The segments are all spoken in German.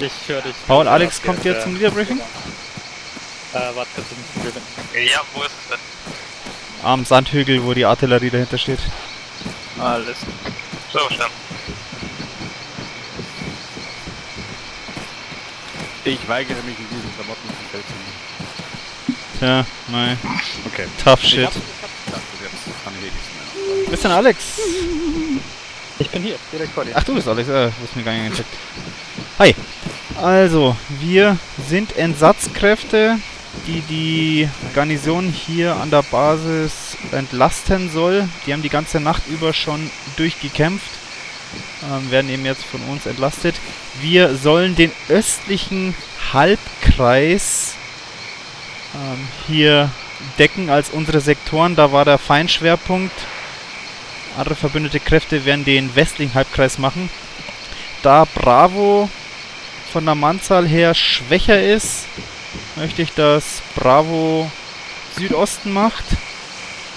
Ich höre dich. Paul, Alex kommt jetzt zum Leaderbriefing? Äh, warte kurz, Ja, wo ist es denn? Am Sandhügel, wo die Artillerie dahinter steht. Alles. So, schon. Ich weigere mich in diesen Klamotten auf dem Feld zu nehmen. Tja, nein. Okay. Tough Ich shit. hab, ich hab gedacht, bis jetzt kann ich eh nichts mehr. Wo ist denn Alex? Ich bin hier, direkt vor dir. Ach, du bist Alex, äh, du hast mir gar nicht gecheckt. Hi. Also, wir sind Entsatzkräfte, die die Garnison hier an der Basis entlasten soll. Die haben die ganze Nacht über schon durchgekämpft, ähm, werden eben jetzt von uns entlastet. Wir sollen den östlichen Halbkreis ähm, hier decken als unsere Sektoren. Da war der Feinschwerpunkt. Andere verbündete Kräfte werden den westlichen Halbkreis machen. Da Bravo von der Mannzahl her schwächer ist, möchte ich, dass Bravo Südosten macht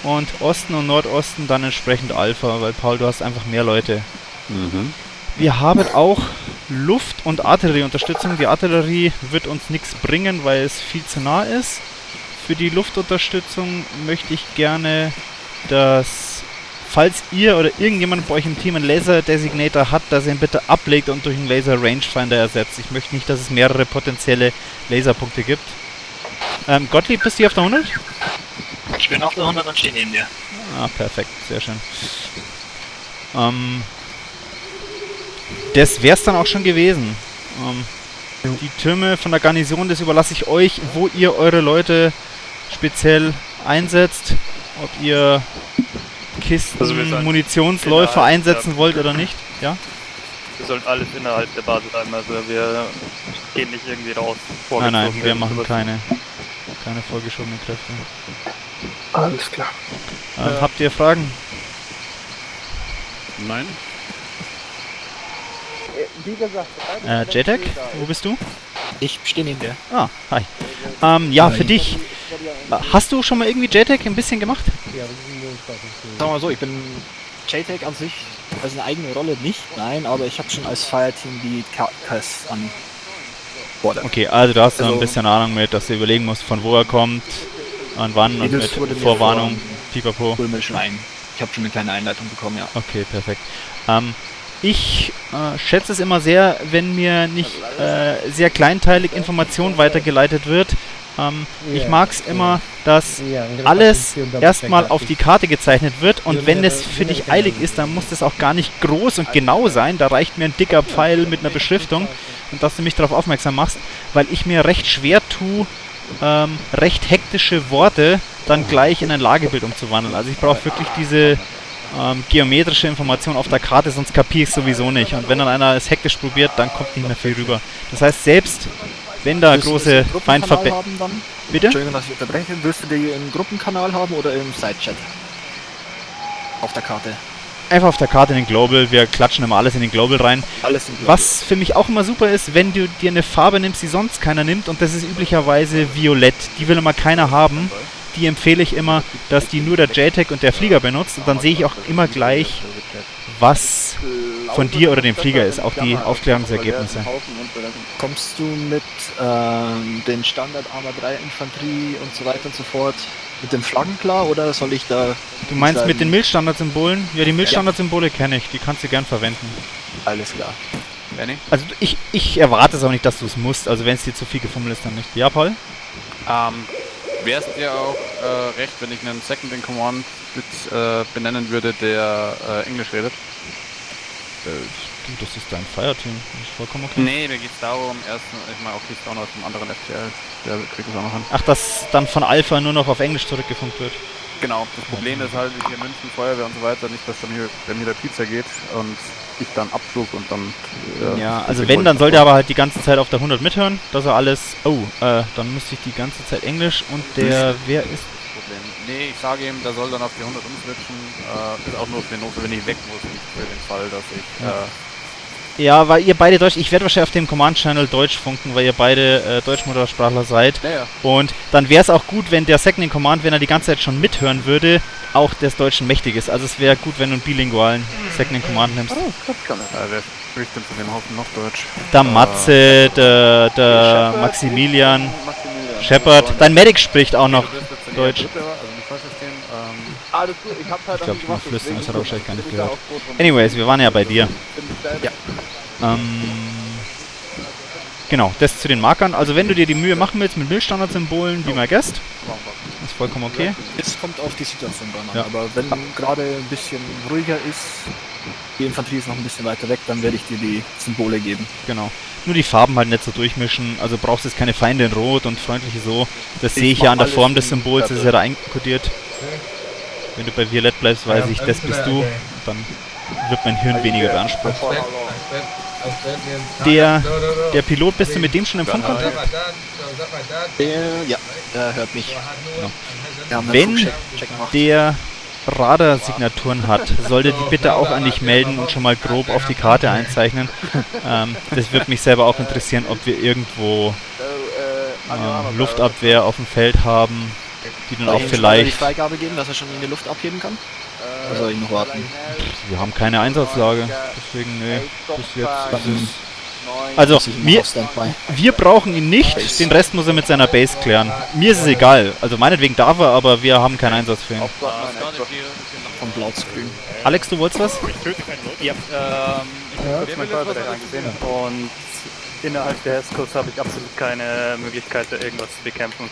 und Osten und Nordosten dann entsprechend Alpha, weil Paul, du hast einfach mehr Leute. Mhm. Wir haben auch Luft- und Artillerieunterstützung. Die Artillerie wird uns nichts bringen, weil es viel zu nah ist. Für die Luftunterstützung möchte ich gerne, dass, falls ihr oder irgendjemand bei euch im Team einen Laser-Designator hat, dass ihr ihn bitte ablegt und durch einen Laser-Rangefinder ersetzt. Ich möchte nicht, dass es mehrere potenzielle Laserpunkte gibt. Ähm, Gottlieb, bist du hier auf der 100? Ich bin auf der 100 und stehe neben dir. Ah, perfekt, sehr schön. Ähm, das wär's dann auch schon gewesen. Ähm, die Türme von der Garnison, das überlasse ich euch, wo ihr eure Leute speziell einsetzt. Ob ihr Kisten, Also innerhalb einsetzen der- wollt oder nicht. Ja? Wir sollen alles innerhalb der Basis bleiben, also wir gehen nicht irgendwie raus. Nein, nein, wir machen keine, keine vorgeschobenen Kräfte. Alles klar. Ähm, Ja. Habt ihr Fragen? Nein? Äh, JTAG, wo bist du? Ich stehe neben dir. Ah, hi. Ähm, ja, für Hi. dich. Äh, Hast du schon mal irgendwie JTAG ein bisschen gemacht? Sagen wir mal so, ich bin JTAG an sich als eine eigene Rolle nicht, nein, aber ich habe schon als Fireteam die KS an Bord. Okay, also du hast so ein Also- bisschen Ahnung mit, dass du überlegen musst, von wo er kommt, an wann und mit Vorwarnung, pipapo. Hol mir schon ein. Ich habe schon eine kleine Einleitung bekommen, ja. Okay, perfekt. Ähm, ich äh, schätze es immer sehr, wenn mir nicht äh, sehr kleinteilig Information weitergeleitet wird. Ähm, ich mag es immer, dass alles erstmal auf die Karte gezeichnet wird und wenn es für dich eilig ist, dann muss das auch gar nicht groß und genau sein. Da reicht mir ein dicker Pfeil mit einer Beschriftung und dass du mich darauf aufmerksam machst, weil ich mir recht schwer tue, ähm, recht hektische Worte dann gleich in ein Lagebild umzuwandeln. Also ich brauche wirklich diese ähm, geometrische Information auf der Karte, sonst kapiere ich sowieso nicht. Und wenn dann einer es hektisch probiert, dann kommt nicht mehr viel rüber. Das heißt, selbst wenn da Willst große dann? Bitte? Entschuldigung, dass ich unterbreche. Willst du die im Gruppenkanal haben oder im Sidechat? Auf der Karte. Einfach auf der Karte in den Global, wir klatschen immer alles in den Global rein. Alles im Was für mich auch immer super ist, wenn du dir eine Farbe nimmst, die sonst keiner nimmt, und das ist üblicherweise Violett. Die will immer keiner haben. Die empfehle ich immer, dass die nur der JTAG und der Flieger benutzt. Und dann sehe ich auch immer gleich, was von dir oder dem Flieger ist. Auch die Aufklärungsergebnisse. Kommst du mit ähm, den Standard Arma 3 Infanterie und so weiter und so fort mit den Flaggen klar oder soll ich da Du meinst mit den? Milchstandard-Symbolen? Ja, die Milchstandard-Symbole kenne ich. Die kannst du gern verwenden. alles klar? Benny? Also ich, ich erwarte es auch nicht, dass du es musst. Also wenn es dir zu viel gefummelt ist, dann nicht. Ja, Paul? Ähm, Wäre es dir auch äh, recht, wenn ich einen Second in Command mit, äh, benennen würde, der äh, Englisch redet? Äh, du, das ist dein Fireteam. Das ist vollkommen okay. Nee, mir geht's darum, erstens, ich meine, okay, ist auch noch aus einem anderen FTL, der kriegt es auch noch hin. Ach, dass dann von Alpha nur noch auf Englisch zurückgefunkt wird. Genau, das Problem ist halt, hier München, Feuerwehr und so weiter, nicht, dass dann hier, wenn mir der Pizza geht und ich dann abflug und dann... äh, Ja, also wenn, dann sollte er aber halt die ganze Zeit auf der 100 mithören, dass er alles... Oh, äh, dann müsste ich die ganze Zeit Englisch und der... Wer ist... Problem. Nee, ich sage ihm, der soll dann auf die 100 umswitchen. Äh, ist auch nur für den Notfall, wenn ich weg muss, nicht für den Fall, dass ich Ja. äh, Ja, weil ihr beide Deutsch, ich werde wahrscheinlich auf dem Command-Channel Deutsch funken, weil ihr beide äh, Deutschmuttersprachler seid. Naja. Und dann wäre es auch gut, wenn der Second in Command, wenn er die ganze Zeit schon mithören würde, auch des Deutschen mächtig ist. Also es wäre gut, wenn du einen bilingualen Second in Command nimmst. Äh, wer spricht denn von dem Haufen noch Deutsch? Der Matze, der, der Maximilian, Shepard. Dein Medic spricht auch noch. Deutsch. Also. Ähm, Alles gut, ich halt Ich glaube, mal flüstern, das hat er wahrscheinlich gar nicht gehört. Anyways, wir waren ja bei dir. Ja. Ähm, genau, das zu den Markern. Also wenn du dir die Mühe machen willst mit Milchstandard-Symbolen, be my guest, ist vollkommen okay. Es kommt auf die Situation dann an. Ja. Aber wenn gerade ein bisschen ruhiger ist, die Infanterie ist noch ein bisschen weiter weg, dann werde ich dir die Symbole geben. Genau. Nur die Farben halt nicht so durchmischen. Also brauchst du jetzt keine Feinde in Rot und freundliche so. Das Ich sehe ich ja an der Form des Symbols, das ist ja da einkodiert. Wenn du bei Violett bleibst, weiß Ja, ich, das bist du. Dann wird mein Hirn weniger beansprucht. Der-. Der Pilot, bist du mit dem schon im Funkkontakt? Der, ja, der hört mich. Ja. Wenn Check der Radarsignaturen hat, sollte die bitte auch an dich melden und schon mal grob auf die Karte einzeichnen. Ähm, das würde mich selber auch interessieren, ob wir irgendwo äh, Luftabwehr auf dem Feld haben, die dann auch vielleicht... Freigabe geben, dass er schon in die Luft abheben kann? Oder soll ich noch warten? Wir haben keine Einsatzlage, deswegen nö, bis jetzt ist. Also, Also, mir, wir brauchen ihn nicht, den Rest muss er mit seiner Base klären. Mir ist es egal, also meinetwegen darf er, aber wir haben keinen Einsatz für ihn. Von Blau zu Grün. Alex, du wolltest was? Ja, ähm, ich habe kurz mein Feuerbereich angesehen und innerhalb der Hesskurs habe ich absolut keine Möglichkeit, da irgendwas zu bekämpfen.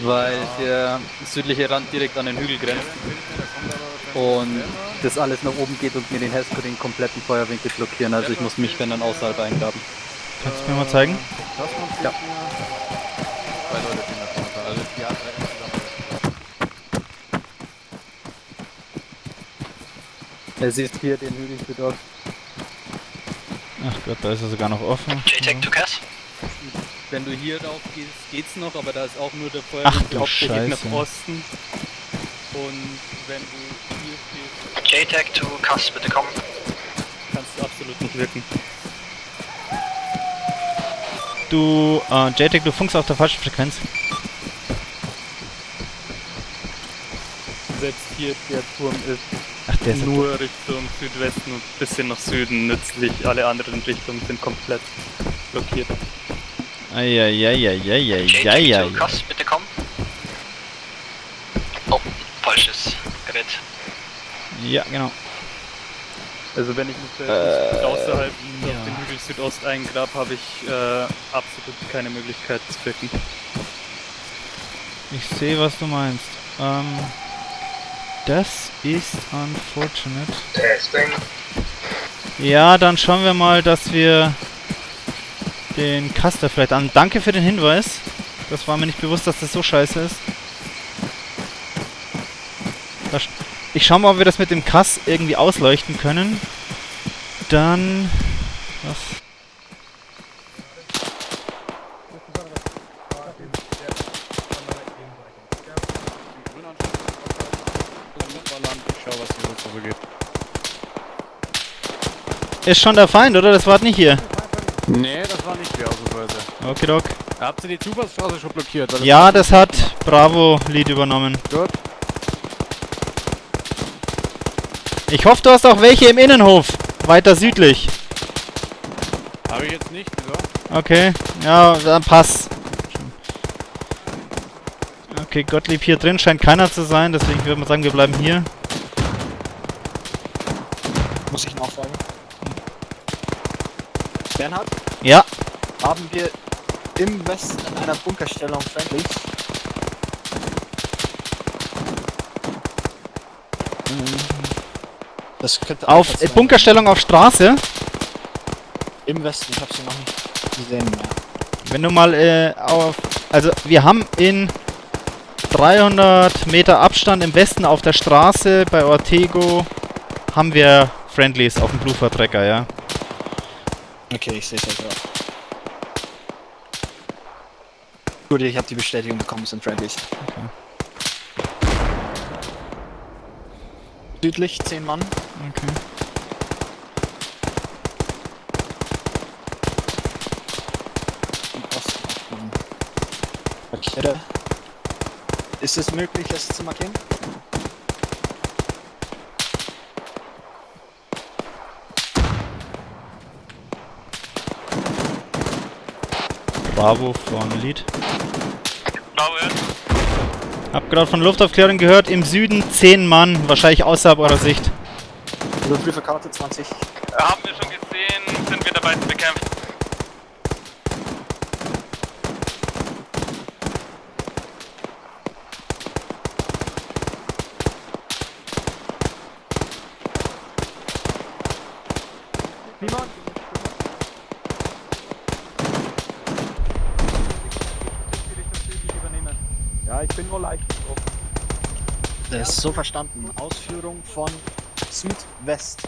Weil der südliche Rand direkt an den Hügel grenzt und das alles nach oben geht und mir den Hesskurs den kompletten Feuerwinkel blockieren. Also ich muss mich, wenn dann außerhalb eingraben. Kannst du mir mal zeigen? Ja. Er sieht hier den Hügel für dort. Ach Gott, da ist er sogar noch offen. JTAG to Cass. Wenn du hier rauf gehst, geht's noch, aber da ist auch nur der Ach Feuerwinkel du hauptsächlich nach. Osten. Und wenn du JTAG to Cass, bitte kommen. kannst du absolut nicht wirken. Du, äh, JTEC, du funkst auf der falschen Frequenz. Selbst hier der Turm ist Ach, der ist nur Richtung Südwesten und ein bisschen nach Süden nützlich. Alle anderen Richtungen sind komplett blockiert. Eieieiei. JTAG to Cass, bitte kommen. Oh, falsches Gerät. Ja, genau. Also wenn ich mich Äh, außerhalb ja. auf den Hügel Südost eingrab, habe ich äh, absolut keine Möglichkeit zu wirken. Ich sehe, was du meinst. Ähm, das ist unfortunate. Testing. Ja, dann schauen wir mal, dass wir den Caster vielleicht an. Danke für den Hinweis. Das war mir nicht bewusst, dass das so scheiße ist. Da Ich schau mal, ob wir das mit dem Kass irgendwie ausleuchten können. Dann... Was? Ist schon der Feind, oder? Das war nicht hier. Nee, das war nicht wir ausnahmsweise. Okay, Doc. Habt ihr die Zufahrtsstraße schon blockiert? Ja, das hat Bravo Lead übernommen. Gut. Ich hoffe, du hast auch welche im Innenhof. Weiter südlich. Habe ich jetzt nicht, wieso? Okay, ja, dann pass. Okay, Gottlieb hier drin scheint keiner zu sein, deswegen würde man sagen, wir bleiben hier. Muss ich nachfragen? Bernhard, Ja, haben wir im Westen in einer Bunkerstellung Friendlies? Das könnte auf Alpha äh. Bunkerstellung auf Straße. Im Westen, ich habe sie noch nicht gesehen mehr. Wenn du mal äh, auf... Also, wir haben in 300 Meter Abstand im Westen auf der Straße bei Ortego haben wir Friendlies auf dem Blue-Vertrecker, ja. Okay, ich sehe es ja gerade. Gut, ich habe die Bestätigung bekommen, es sind Friendlies. Südlich 10 Mann. Okay. Und Ist es möglich, es zu markieren? Bravo, vorne Lead. Blauer. Hab gerade von Luftaufklärung gehört, im Süden 10 Mann, wahrscheinlich außerhalb eurer Sicht. Überprüfer Karte 20. Haben wir schon gesehen, sind wir dabei zu bekämpfen. Das ist so verstanden. Ausführung von Südwest.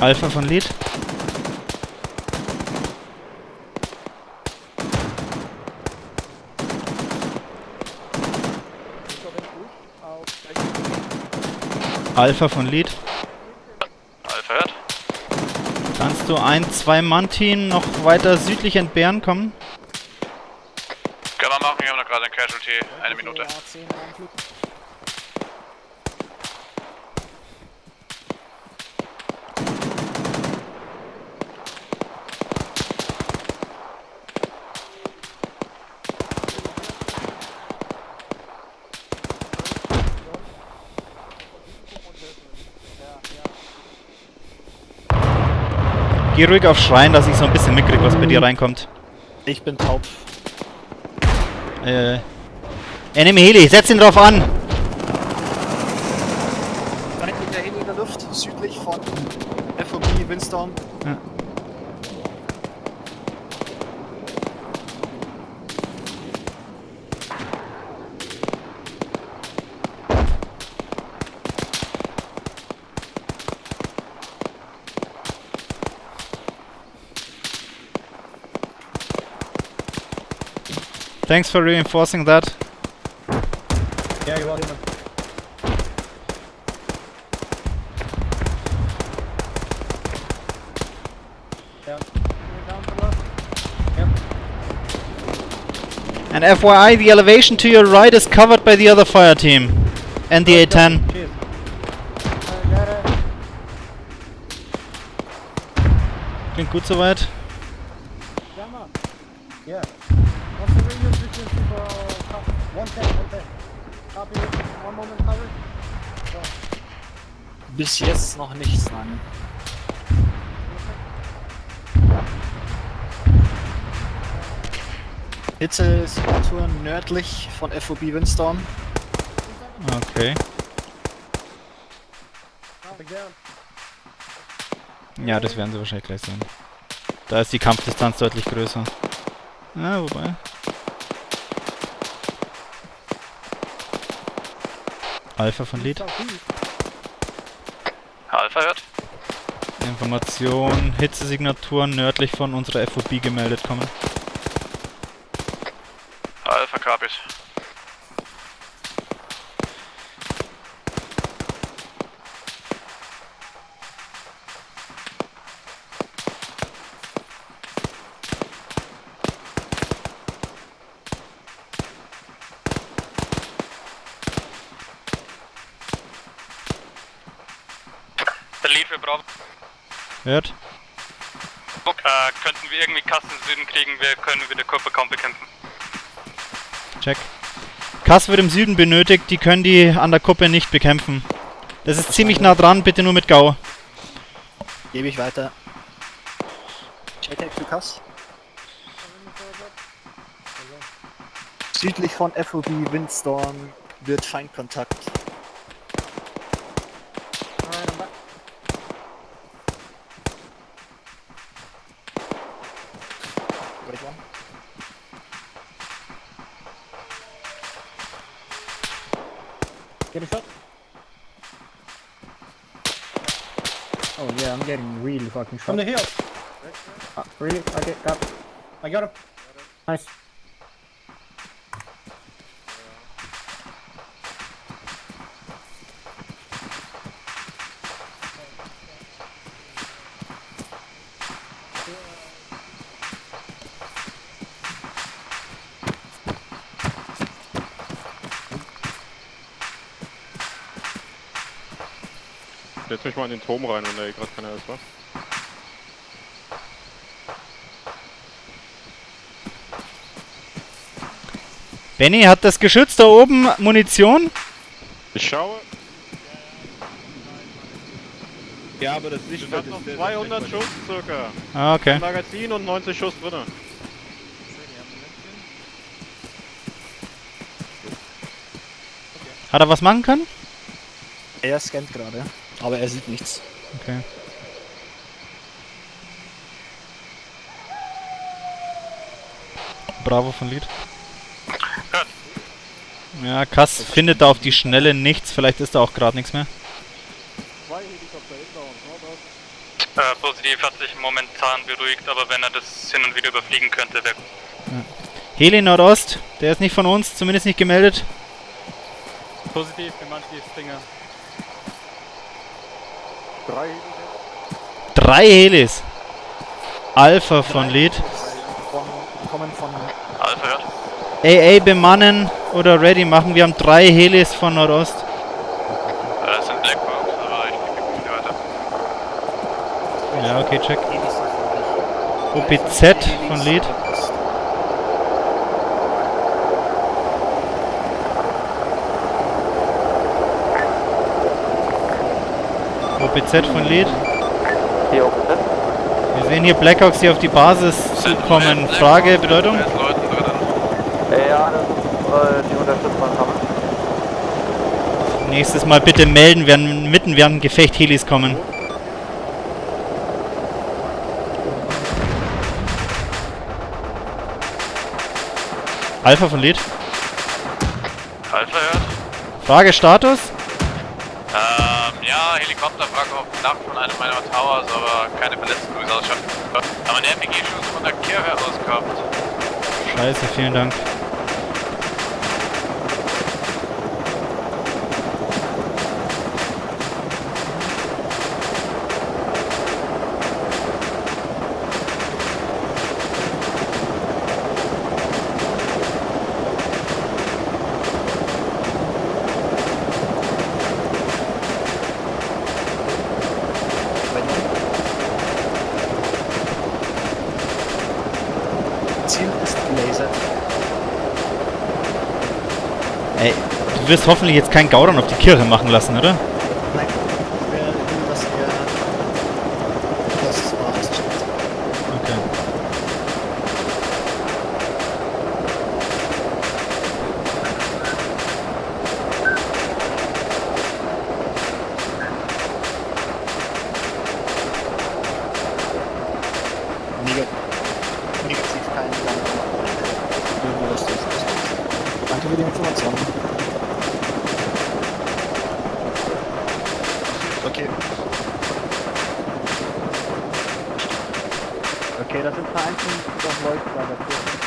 Alpha von Lead. Alpha von Lead. Alpha hört. Du ein Zwei-Mann-Team noch weiter südlich entbehren kommen? Können wir machen, wir haben noch gerade ein Casualty. Eine Minute. Geh ruhig auf Schreien, dass ich so ein bisschen mitkrieg, was bei dir reinkommt. Ich bin taub. Äh. Enemy Heli, setz ihn drauf an! Hinten der Heli in der Luft, südlich von FOB Windstorm. Ja. Thanks for reinforcing that. Yeah, you're welcome. And FYI, the elevation to your right is covered by the other fire team. And the A10. Klingt gut soweit. Bis jetzt noch nichts, nein. Hitze-Temperatur nördlich von FOB Windstorm. Okay. Ja, das werden sie wahrscheinlich gleich sehen. Da ist die Kampfdistanz deutlich größer. Ja, wobei. Alpha von Lead. Alpha hört. Information, Hitzesignaturen nördlich von unserer FOB gemeldet kommen. Alpha copies. Der Lead für Bravo. Hört? Äh, könnten wir irgendwie Kasten im Süden kriegen, wir können wieder Körper kaum bekämpfen. Check. Kass wird im Süden benötigt, die können die an der Kuppe nicht bekämpfen. Das ist ziemlich nah dran, bitte nur mit Gau. Gebe ich weiter. JTAG Lukas. Südlich von FOB Windstorm wird Feindkontakt. fucking shot. From the hill. Uh, really? Okay, got. I got him. Nice. Setz mich mal in den Turm rein, wenn da eh gerade keiner ist, was? Benny, hat das Geschütz da oben Munition? Ich schaue. Ja, aber das Licht Ich hab noch 200 Schuss circa. Ah, okay. Magazin und 90 Schuss drinne. Hat er was machen können? Er scannt gerade, aber er sieht nichts. Okay. Bravo von Lied. Ja, Kass findet da auf die Schnelle nichts, vielleicht ist da auch gerade nichts mehr. Äh, positiv hat sich momentan beruhigt, aber wenn er das hin und wieder überfliegen könnte, wäre Heli Nordost, der ist nicht von uns, zumindest nicht gemeldet. Positiv für manche Dinger. Drei. Drei Helis. Alpha von Lied. Von, kommen von Alpha hört. AA bemannen oder ready machen. Wir haben drei Helis von Nordost. Das sind Blackbox, aber ich gebe die weiter. Ja, okay, check. OPZ von Lied. OPZ von. Hier OPZ. Wir sehen hier Blackhawks, die auf die Basis zukommen. Frage, Bedeutung? Leuten drin. Ja, das ist äh, die Unterstützung kommen. Nächstes Mal bitte melden, werden mitten während dem Gefecht Helis kommen. Alpha von Lied. Alpha hört. Frage Status? Ähm, ja, Helikopterwrack auf dem Dach von einem meiner Towers, aber keine Verletzten wie es ausschaut. Aber ein RPG-Schuss von der Kirche aus gehabt. Scheiße, vielen Dank. Ziel ist gelasert. Ey, du wirst hoffentlich jetzt keinen Gauron auf die Kirche machen lassen, oder? Nein, ich will, will dass er das war auscheckt. Okay. Neg negativ kein Gang. Nur das ist. Danke für die Information. Okay. Okay, das sind vereinzelt doch Leute bei der Kirche.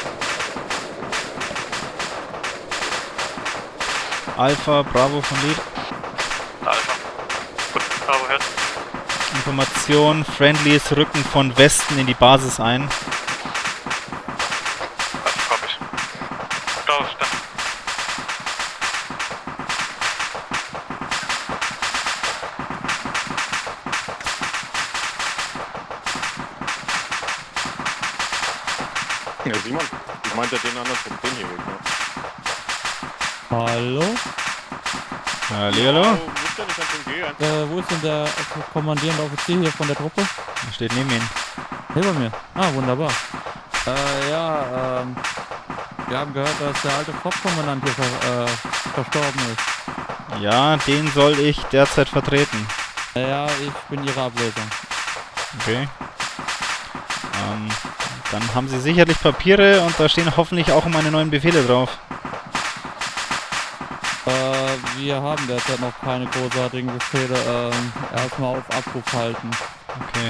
Alpha, Bravo von Lied. Alpha. Gut, Bravo hört. Information, Friendlies rücken von Westen in die Basis ein. Ja, Simon, ich meinte den anderen vom den hier weg, ne? Hallo? Hallihallo. Den gehen. Äh, wo ist denn der kommandierende Offizier hier von der Truppe? Er steht neben ihm. Hier bei mir. Ah, wunderbar. Äh, ja, ähm, wir haben gehört, dass der alte Hauptkommandant hier ver äh, verstorben ist. Ja, den soll ich derzeit vertreten. Ja, ich bin ihre Ablösung. Okay. Ähm, dann haben sie sicherlich Papiere und da stehen hoffentlich auch meine neuen Befehle drauf. Äh, wir haben derzeit noch keine großartigen Befehle. Ähm, erstmal auf Abruf halten. Okay.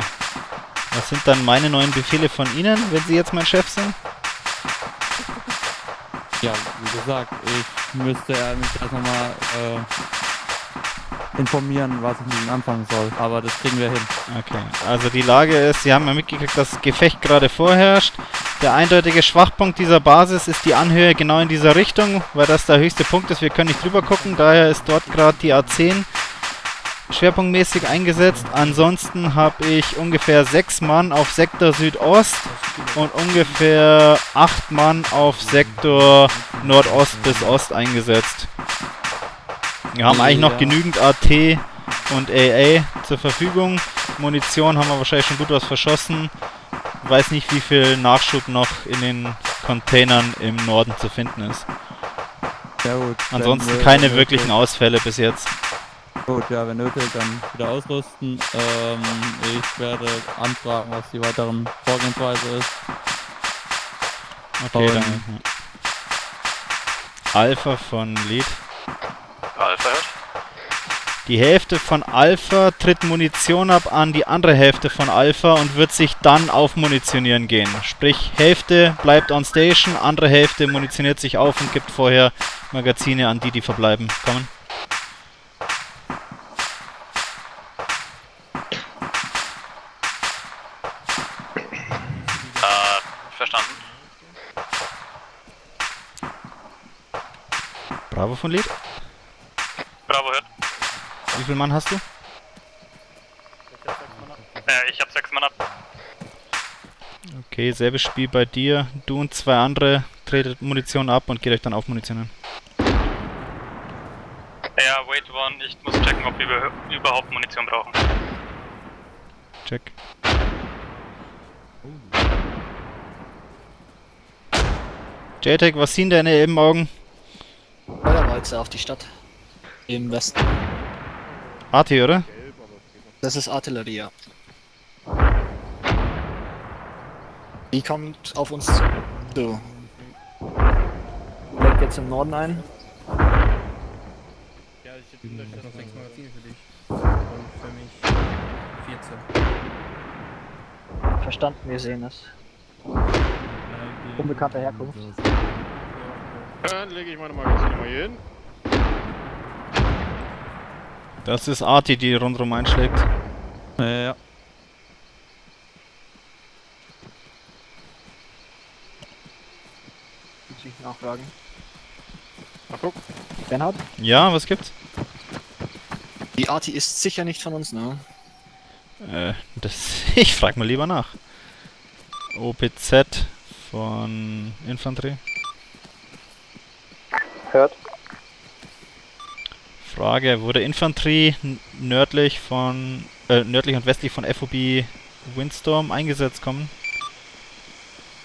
Was sind dann meine neuen Befehle von Ihnen, wenn Sie jetzt mein Chef sind? Ja, wie gesagt, ich müsste äh, mich erst nochmal äh, informieren, was ich mit ihm anfangen soll. Aber das kriegen wir hin. Okay. Also die Lage ist, Sie haben ja mitgekriegt, dass Gefecht gerade vorherrscht. Der eindeutige Schwachpunkt dieser Basis ist die Anhöhe genau in dieser Richtung, weil das der höchste Punkt ist. Wir können nicht drüber gucken, daher ist dort gerade die A10. schwerpunktmäßig eingesetzt. Ansonsten habe ich ungefähr sechs Mann auf Sektor Südost und ungefähr acht Mann auf Sektor Nordost bis Ost eingesetzt. Wir haben eigentlich noch genügend AT und AA zur Verfügung. Munition haben wir wahrscheinlich schon gut was verschossen. Weiß nicht, wie viel Nachschub noch in den Containern im Norden zu finden ist. Ja gut. Ansonsten wir- keine wir- wirklichen Ausfälle bis jetzt. Gut, ja, wenn nötig, dann wieder ausrüsten. Ähm, ich werde anfragen, was die weiteren Vorgehensweise ist. Okay, Und- dann. Alpha von Lead. Die Hälfte von Alpha tritt Munition ab an die andere Hälfte von Alpha und wird sich dann aufmunitionieren gehen. Sprich, Hälfte bleibt on station, andere Hälfte munitioniert sich auf und gibt vorher Magazine an die, die verbleiben. Kommen. Äh, verstanden. Bravo von Lead. Wie viel Mann hast du? Äh, ich hab sechs Mann ab. Okay, selbes Spiel bei dir. Du und zwei andere tretet Munition ab und geht euch dann aufmunitionieren. Ja, wait one, ich muss checken, ob wir über- überhaupt Munition brauchen. Check. JTech, was sind deine Elbenaugen? Feuerwalze auf die Stadt. Im Westen. AT, oder? Das ist Artillerie, ja. Die kommt auf uns zu. So. Legt jetzt im Norden ein. Ja, ich hätte noch sechs Magazine für dich. Und für mich 14. Verstanden, wir sehen es. Unbekannter Herkunft. Dann lege ich meine Magazine mal hier hin. Das ist Arti, die rundherum einschlägt. Äh, ja. Muss ich nachfragen. Ach guck, Bernhard? Ja, was gibt's? Die Arti ist sicher nicht von uns, ne? Äh, das. Ich frag mal lieber nach. OPZ von Infanterie. Hört. Frage, wurde Infanterie nördlich von äh, nördlich und westlich von FOB Windstorm eingesetzt kommen?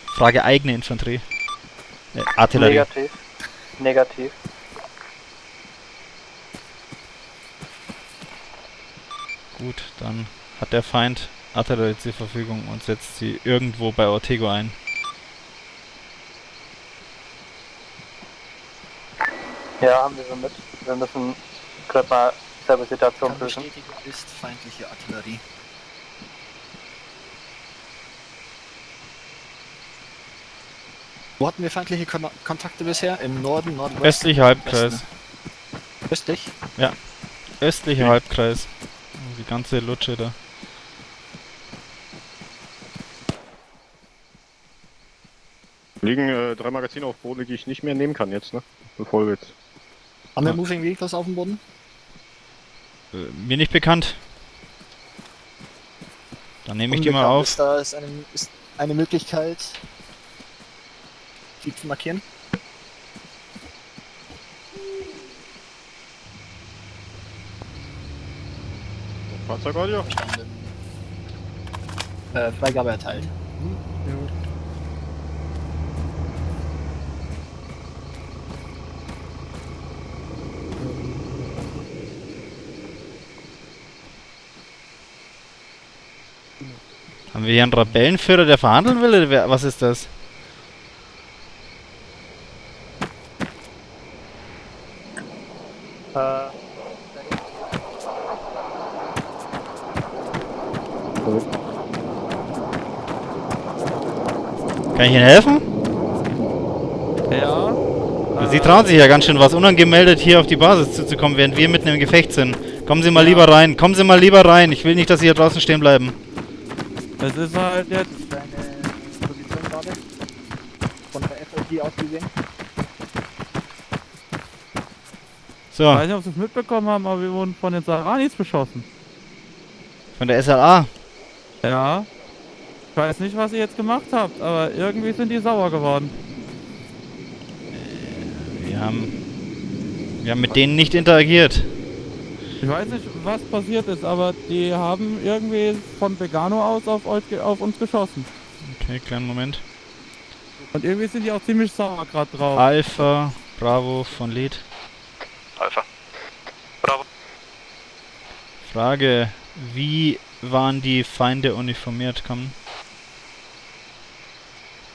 Frage eigene Infanterie. Äh, Artillerie. Negativ. Negativ. Gut, dann hat der Feind Artillerie zur Verfügung und setzt sie irgendwo bei Ortego ein. Ja, haben wir so mit. Wir müssen gerade mal selber Situation prüfen. Bestätigung ist feindliche Artillerie. Wo hatten wir feindliche Kon Kontakte bisher? Im Norden, Nordwesten? Östlicher Halbkreis. Westen. Östlich? Östlicher Halbkreis. Die ganze Lutsche da. liegen äh, drei Magazine auf Boden, die ich nicht mehr nehmen kann jetzt, ne? Bevor wir jetzt. Haben wir Ja. Moving Vehicles auf dem Boden? Äh, mir nicht bekannt. Dann nehme ich die mal auf. Ist da ist eine, ist eine Möglichkeit, die zu markieren? Fahrzeugaudio? Verstanden. Äh, Freigabe erteilt. Haben wir hier einen Rebellenführer, der verhandeln will? Oder wer, was ist das? Äh, Kann ich Ihnen helfen? Ja. Sie trauen sich ja ganz schön was, unangemeldet hier auf die Basis zuzukommen, während wir mitten im Gefecht sind. Kommen Sie mal lieber rein, kommen Sie mal lieber rein. Ich will nicht, dass Sie hier draußen stehen bleiben. Es ist halt jetzt. Deine Position gerade? Von der FOG aus gesehen? So. Ich weiß nicht, ob Sie es mitbekommen haben, aber wir wurden von den Saranis beschossen. Von der SLA? Ja. Ich weiß nicht, was ihr jetzt gemacht habt, aber irgendwie sind die sauer geworden. Wir haben, wir haben mit denen nicht interagiert. Ich weiß nicht, was passiert ist, aber die haben irgendwie von Vegano aus auf, euch, auf uns geschossen. Okay, kleinen Moment. Und irgendwie sind die auch ziemlich sauer gerade drauf. Alpha, Bravo von Lead. Alpha. Bravo. Frage, wie waren die Feinde uniformiert? Komm.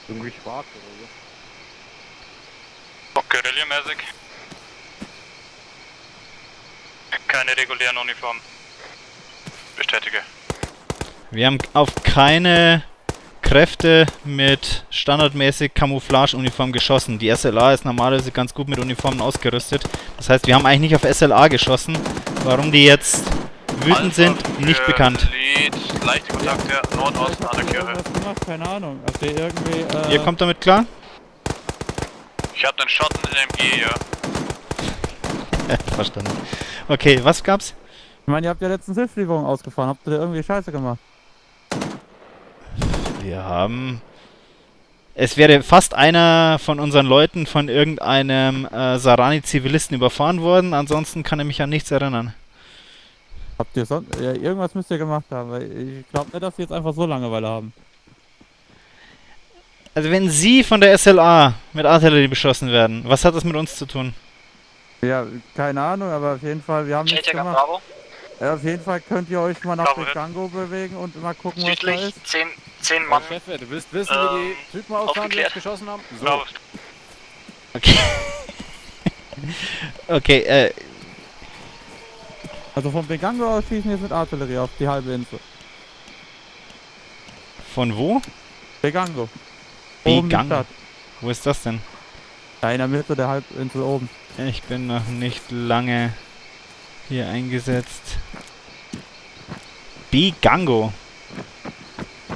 Irgendwie schwarz oder so. Guerilla-mäßig. Keine regulären Uniformen. Bestätige. Wir haben auf keine Kräfte mit standardmäßig Camouflage-Uniform geschossen. Die SLA ist normalerweise ganz gut mit Uniformen ausgerüstet. Das heißt, wir haben eigentlich nicht auf SLA geschossen. Warum die jetzt wütend sind, nicht bekannt. Lead, leichte Kontakte Nordosten an der Kirche. Keine Ahnung. Ob die irgendwie. Äh, Ihr kommt damit klar? Ich hab den Schotten in MG, ja. Verstanden. Okay, was gab's? Ich meine, ihr habt ja letztens Hilfslieferung ausgefahren. Habt ihr da irgendwie Scheiße gemacht? Wir haben... Es wäre fast einer von unseren Leuten von irgendeinem äh, Sarani-Zivilisten überfahren worden. Ansonsten kann er mich an nichts erinnern. Habt ihr sonst. Ja, irgendwas müsst ihr gemacht haben, weil ich glaube nicht, dass sie jetzt einfach so Langeweile haben. Also wenn Sie von der SLA mit Artillerie beschossen werden, was hat das mit uns zu tun? Ja, keine Ahnung, aber auf jeden Fall, wir haben nichts gemacht. Bravo. Ja, auf jeden Fall könnt ihr euch mal nach Bravo, Begango bewegen und mal gucken, was da Südlich, ist. 10, 10 Mann. Chefe, du willst wissen, wie Ähm, die Typen aussahen, die uns geschossen haben? So. Bravo. Okay. okay, äh, Also von Begango aus schießen jetzt mit Artillerie auf die halbe Insel. von wo? Begango. Oben die Begango. Stadt. Wo ist das denn? Ja, in der Mitte der Halbinsel oben. Ich bin noch nicht lange hier eingesetzt. Bigango.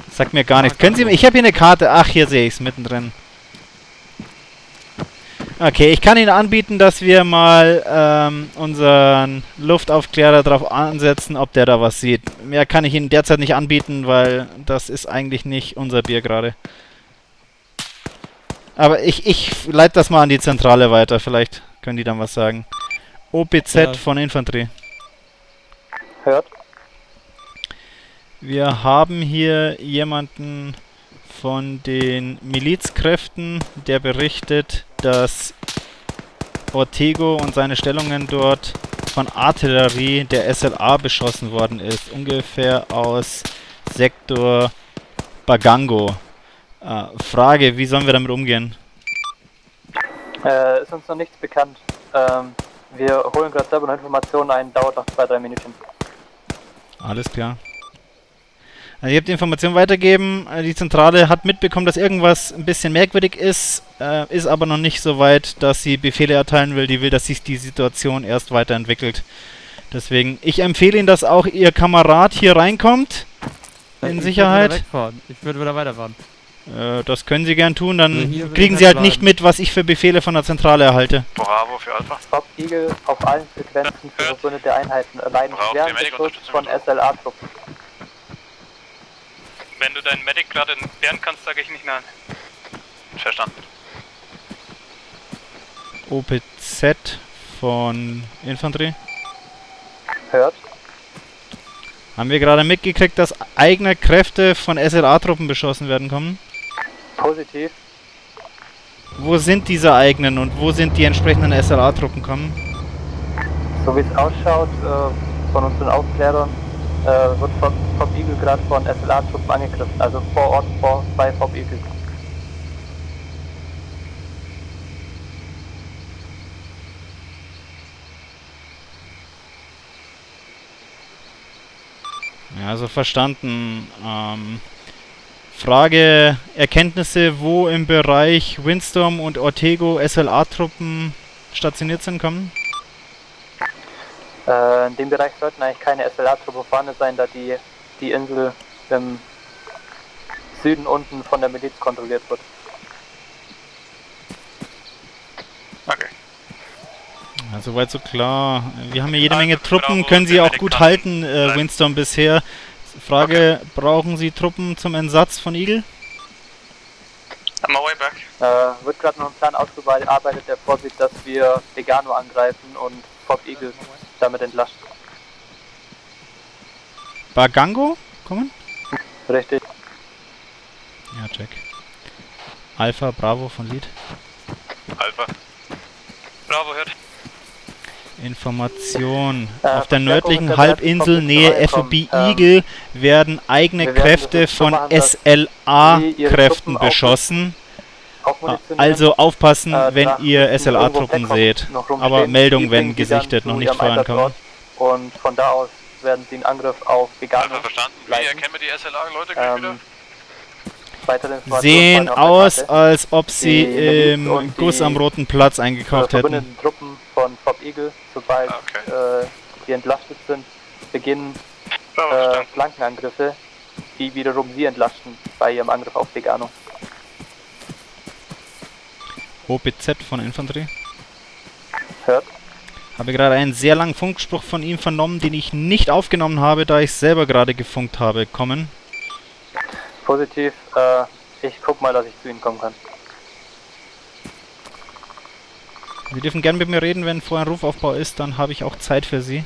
Sagt mir gar nichts. Können Sie mir... Ich habe hier eine Karte. Ach, hier sehe ich es mittendrin. Okay, ich kann Ihnen anbieten, dass wir mal ähm, unseren Luftaufklärer darauf ansetzen, ob der da was sieht. Mehr kann ich Ihnen derzeit nicht anbieten, weil das ist eigentlich nicht unser Bier gerade. Aber ich, ich leite das mal an die Zentrale weiter. Vielleicht können die dann was sagen. OPZ Ja. von Infanterie. Hört. Wir haben hier jemanden von den Milizkräften, der berichtet, dass Ortego und seine Stellungen dort von Artillerie der SLA beschossen worden ist. Ungefähr aus Sektor Bagango. Äh, Frage, wie sollen wir damit umgehen? Äh, ist uns noch nichts bekannt. Ähm, wir holen gerade selber noch Informationen ein, dauert noch zwei, drei Minuten. Alles klar. Also ihr habt die Information weitergeben. Äh, Die Zentrale hat mitbekommen, dass irgendwas ein bisschen merkwürdig ist, äh, ist aber noch nicht so weit, dass sie Befehle erteilen will. Die will, dass sich die Situation erst weiterentwickelt. Deswegen, ich empfehle Ihnen, dass auch Ihr Kamerad hier reinkommt. Ich In würd Sicherheit. wegfahren. Ich würde wieder weiterfahren. Äh, das können Sie gern tun, Also dann hier will kriegen Sie halt bleiben. nicht mit, was ich für Befehle von der Zentrale erhalte. Bravo für Alpha. Bob Eagle auf allen Frequenzen für verbündete Einheiten Braucht schweren Beschuss von? SLA-Truppen. Wenn du deinen Medic gerade entfernen kannst, sage ich nicht nein. Verstanden. OPZ von Infanterie. Hört. Haben wir gerade mitgekriegt, dass eigene Kräfte von SLA-Truppen beschossen werden kommen? Positiv. Wo sind diese eigenen und wo sind die entsprechenden SLA-Truppen kommen? So wie es ausschaut, äh, von unseren Aufklärern, äh, wird Bob Bob Eagle gerade von SLA-Truppen angegriffen. Also vor Ort vor, bei Bob Eagle. Ja, also verstanden. Ähm, Frage, Erkenntnisse, wo im Bereich Windstorm und Ortego SLA-Truppen stationiert sind, kommen? Äh, in dem Bereich sollten eigentlich keine SLA-Truppen vorhanden sein, da die, die Insel im Süden unten von der Miliz kontrolliert wird. Okay. Ja, soweit so klar. Wir haben ja jede Menge Truppen, können Sie auch gut halten, äh, Winston, bisher. Frage, okay. brauchen Sie Truppen zum Entsatz von Eagle? I'm my way back. Äh, wird gerade noch ein Plan ausgearbeitet, der vorsieht, dass wir Vegano angreifen und Fob Eagle damit entlasten. Bagango? Kommen? Richtig. Ja, check. Alpha, Bravo von Lead. Alpha. Bravo hört. Information. Äh, Auf der nördlichen Halbinsel Nähe FOB ähm, Eagle werden eigene werden Kräfte von SLA-Kräften beschossen. Also aufpassen, äh, wenn ihr SLA-Truppen seht. Aber Meldung, wenn gesichtet, noch nicht vorankommen. Und von da aus werden sie einen Angriff auf Veganer. Verstanden. Wie erkennen wir die SLA-Leute gleich ähm, wieder? Sehen aus, als ob sie im Guss am Roten Platz eingekauft hätten. Truppen von Top Eagle, sobald ah, okay. äh, die entlastet sind, beginnen äh, Flankenangriffe, die wiederum sie entlasten bei ihrem Angriff auf Vegano. OPZ von Infanterie. Hört. Habe gerade einen sehr langen Funkspruch von ihm vernommen, den ich nicht aufgenommen habe, da ich selber gerade gefunkt habe. Kommen. Positiv. Äh, ich guck mal, dass ich zu Ihnen kommen kann. Sie dürfen gern mit mir reden, wenn vorher ein Rufaufbau ist, dann habe ich auch Zeit für Sie.